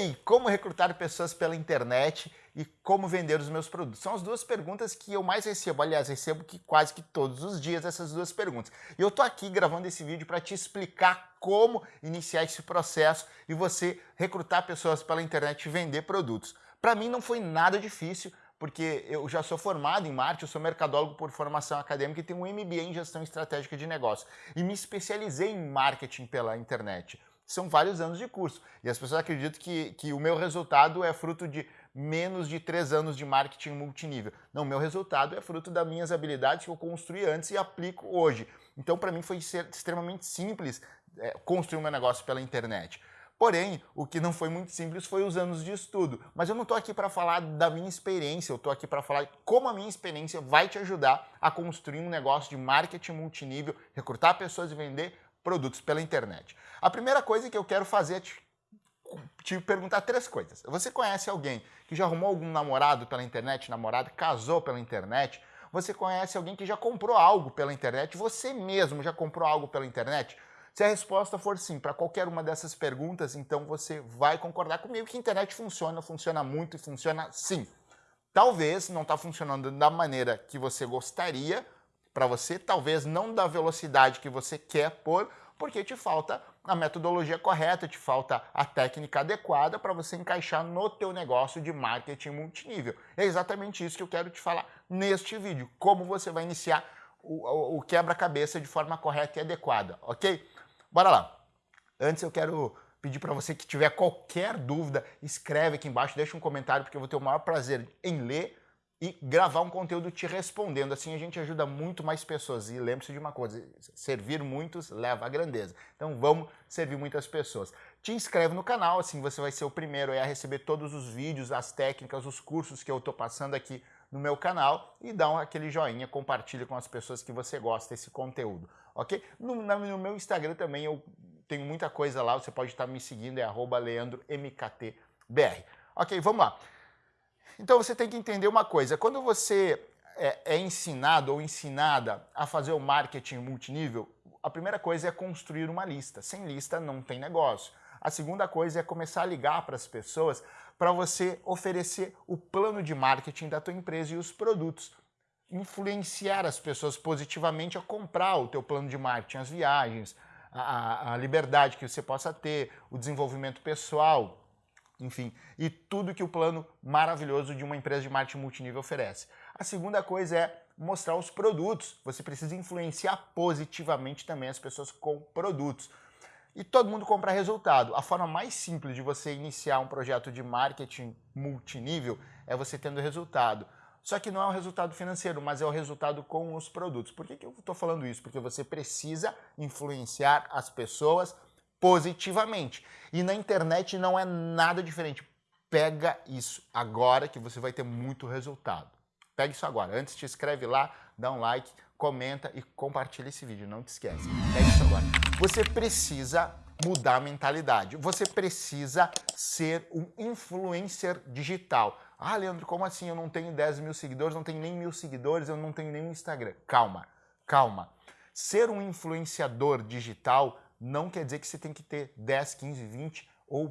aí, como recrutar pessoas pela internet e como vender os meus produtos? São as duas perguntas que eu mais recebo. Aliás, recebo que quase que todos os dias essas duas perguntas. E eu tô aqui gravando esse vídeo para te explicar como iniciar esse processo e você recrutar pessoas pela internet e vender produtos. Para mim não foi nada difícil, porque eu já sou formado em marketing, eu sou mercadólogo por formação acadêmica e tenho um MBA em gestão estratégica de negócio. E me especializei em marketing pela internet são vários anos de curso. E as pessoas acreditam que, que o meu resultado é fruto de menos de três anos de marketing multinível. Não, meu resultado é fruto das minhas habilidades que eu construí antes e aplico hoje. Então, para mim, foi extremamente simples é, construir meu negócio pela internet. Porém, o que não foi muito simples foi os anos de estudo. Mas eu não estou aqui para falar da minha experiência, eu estou aqui para falar como a minha experiência vai te ajudar a construir um negócio de marketing multinível, recrutar pessoas e vender produtos pela internet. A primeira coisa que eu quero fazer é te, te perguntar três coisas. Você conhece alguém que já arrumou algum namorado pela internet, namorado, casou pela internet? Você conhece alguém que já comprou algo pela internet? Você mesmo já comprou algo pela internet? Se a resposta for sim para qualquer uma dessas perguntas, então você vai concordar comigo que a internet funciona, funciona muito e funciona sim. Talvez não está funcionando da maneira que você gostaria, para você, talvez não da velocidade que você quer pôr, porque te falta a metodologia correta, te falta a técnica adequada para você encaixar no teu negócio de marketing multinível. É exatamente isso que eu quero te falar neste vídeo, como você vai iniciar o, o quebra-cabeça de forma correta e adequada, ok? Bora lá. Antes eu quero pedir para você que tiver qualquer dúvida, escreve aqui embaixo, deixa um comentário, porque eu vou ter o maior prazer em ler e gravar um conteúdo te respondendo. Assim a gente ajuda muito mais pessoas. E lembre-se de uma coisa, servir muitos leva à grandeza. Então vamos servir muitas pessoas. Te inscreve no canal, assim você vai ser o primeiro a receber todos os vídeos, as técnicas, os cursos que eu estou passando aqui no meu canal e dá um, aquele joinha, compartilha com as pessoas que você gosta desse conteúdo, ok? No, no meu Instagram também eu tenho muita coisa lá, você pode estar me seguindo, é leandromktbr. Ok, vamos lá. Então você tem que entender uma coisa, quando você é, é ensinado ou ensinada a fazer o marketing multinível, a primeira coisa é construir uma lista. Sem lista não tem negócio. A segunda coisa é começar a ligar para as pessoas para você oferecer o plano de marketing da tua empresa e os produtos. Influenciar as pessoas positivamente a comprar o teu plano de marketing, as viagens, a, a liberdade que você possa ter, o desenvolvimento pessoal, enfim, e tudo que o plano maravilhoso de uma empresa de marketing multinível oferece. A segunda coisa é mostrar os produtos. Você precisa influenciar positivamente também as pessoas com produtos. E todo mundo compra resultado. A forma mais simples de você iniciar um projeto de marketing multinível é você tendo resultado. Só que não é o resultado financeiro, mas é o resultado com os produtos. Por que, que eu estou falando isso? Porque você precisa influenciar as pessoas positivamente. E na internet não é nada diferente. Pega isso agora que você vai ter muito resultado. Pega isso agora. Antes te inscreve lá, dá um like, comenta e compartilha esse vídeo. Não te esquece. Pega isso agora. Você precisa mudar a mentalidade. Você precisa ser um influencer digital. Ah, Leandro, como assim? Eu não tenho 10 mil seguidores, não tenho nem mil seguidores, eu não tenho nenhum Instagram. Calma, calma. Ser um influenciador digital não quer dizer que você tem que ter 10, 15, 20 ou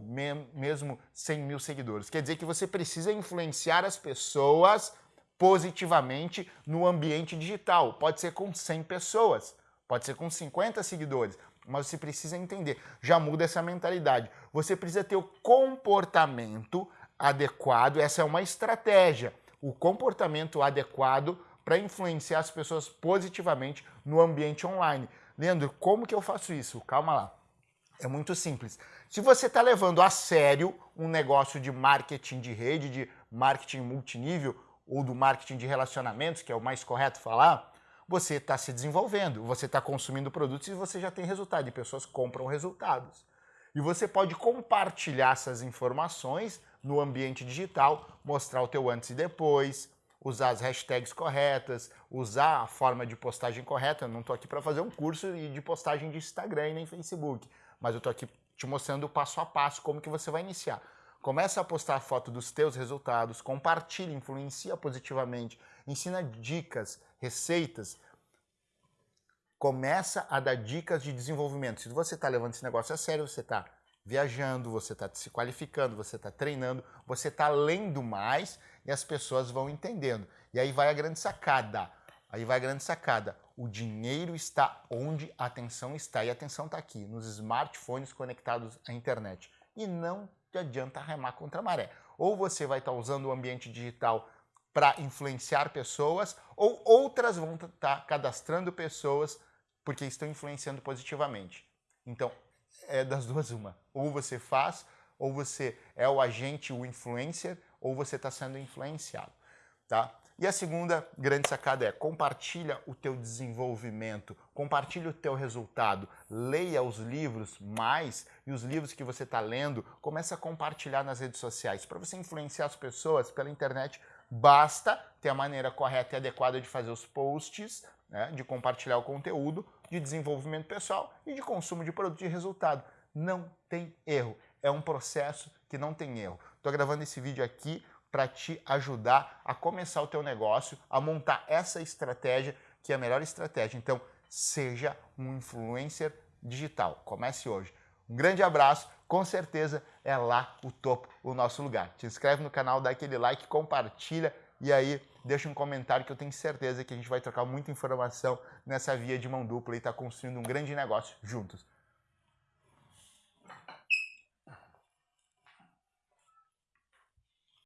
mesmo 100 mil seguidores. Quer dizer que você precisa influenciar as pessoas positivamente no ambiente digital. Pode ser com 100 pessoas, pode ser com 50 seguidores, mas você precisa entender, já muda essa mentalidade. Você precisa ter o comportamento adequado, essa é uma estratégia, o comportamento adequado para influenciar as pessoas positivamente no ambiente online. Leandro, como que eu faço isso? Calma lá. É muito simples. Se você está levando a sério um negócio de marketing de rede, de marketing multinível, ou do marketing de relacionamentos, que é o mais correto falar, você está se desenvolvendo, você está consumindo produtos e você já tem resultado, e pessoas compram resultados. E você pode compartilhar essas informações no ambiente digital, mostrar o teu antes e depois, usar as hashtags corretas, usar a forma de postagem correta. Eu não estou aqui para fazer um curso de postagem de Instagram e nem Facebook, mas eu estou aqui te mostrando passo a passo como que você vai iniciar. Começa a postar foto dos teus resultados, compartilha, influencia positivamente, ensina dicas, receitas, começa a dar dicas de desenvolvimento. Se você está levando esse negócio a sério, você está viajando, você está se qualificando, você está treinando, você está lendo mais e as pessoas vão entendendo. E aí vai a grande sacada. Aí vai a grande sacada. O dinheiro está onde a atenção está. E a atenção está aqui, nos smartphones conectados à internet. E não adianta remar contra a maré. Ou você vai estar tá usando o ambiente digital para influenciar pessoas, ou outras vão estar tá cadastrando pessoas porque estão influenciando positivamente. Então, é das duas uma. Ou você faz, ou você é o agente, o influencer, ou você está sendo influenciado. Tá? E a segunda grande sacada é compartilha o teu desenvolvimento, compartilha o teu resultado, leia os livros mais e os livros que você está lendo, comece a compartilhar nas redes sociais. Para você influenciar as pessoas pela internet, basta ter a maneira correta e adequada de fazer os posts, né, de compartilhar o conteúdo, de desenvolvimento pessoal e de consumo de produto de resultado. Não tem erro. É um processo que não tem erro. Estou gravando esse vídeo aqui para te ajudar a começar o teu negócio, a montar essa estratégia que é a melhor estratégia. Então, seja um influencer digital. Comece hoje. Um grande abraço, com certeza é lá o topo, o nosso lugar. Te inscreve no canal, dá aquele like, compartilha e aí deixa um comentário que eu tenho certeza que a gente vai trocar muita informação nessa via de mão dupla e estar tá construindo um grande negócio juntos.